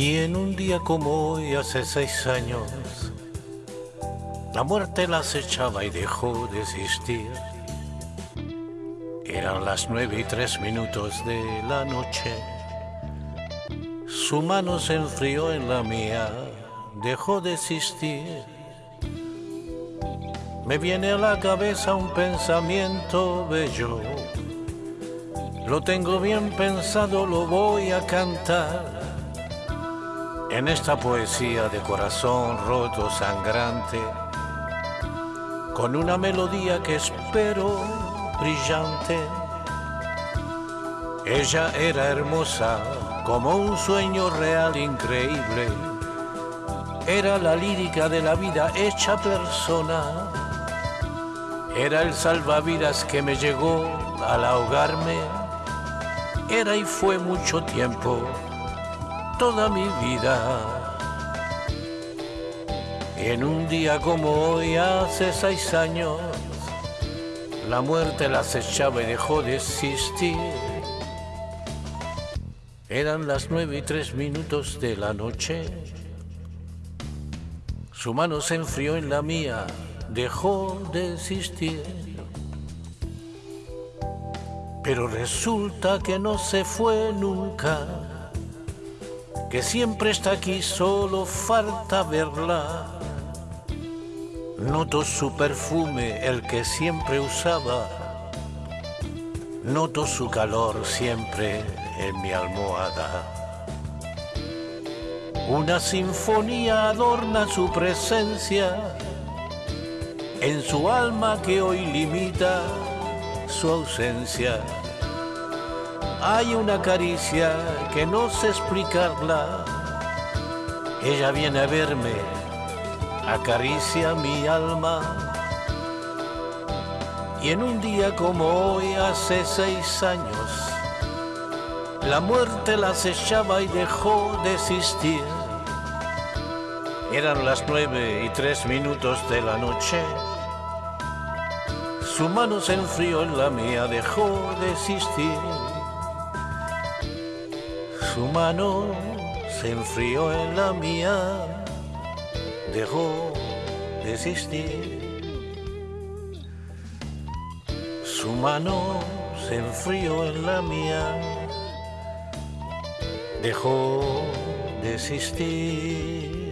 Y en un día como hoy, hace seis años, la muerte la acechaba y dejó de existir. Eran las nueve y tres minutos de la noche. Su mano se enfrió en la mía, dejó de existir. Me viene a la cabeza un pensamiento bello. Lo tengo bien pensado, lo voy a cantar. En esta poesía de corazón roto, sangrante, con una melodía que espero brillante. Ella era hermosa como un sueño real increíble. Era la lírica de la vida hecha persona. Era el salvavidas que me llegó al ahogarme. Era y fue mucho tiempo toda mi vida. En un día como hoy, hace seis años, la muerte la acechaba y dejó de existir. Eran las nueve y tres minutos de la noche. Su mano se enfrió en la mía, dejó de existir. Pero resulta que no se fue nunca que siempre está aquí, solo falta verla. Noto su perfume, el que siempre usaba. Noto su calor siempre en mi almohada. Una sinfonía adorna su presencia en su alma que hoy limita su ausencia hay una caricia que no sé explicarla. Ella viene a verme, acaricia mi alma. Y en un día como hoy, hace seis años, la muerte la acechaba y dejó de existir. Eran las nueve y tres minutos de la noche. Su mano se enfrió en la mía, dejó de existir. Su mano se enfrió en la mía, dejó de existir. Su mano se enfrió en la mía, dejó de existir.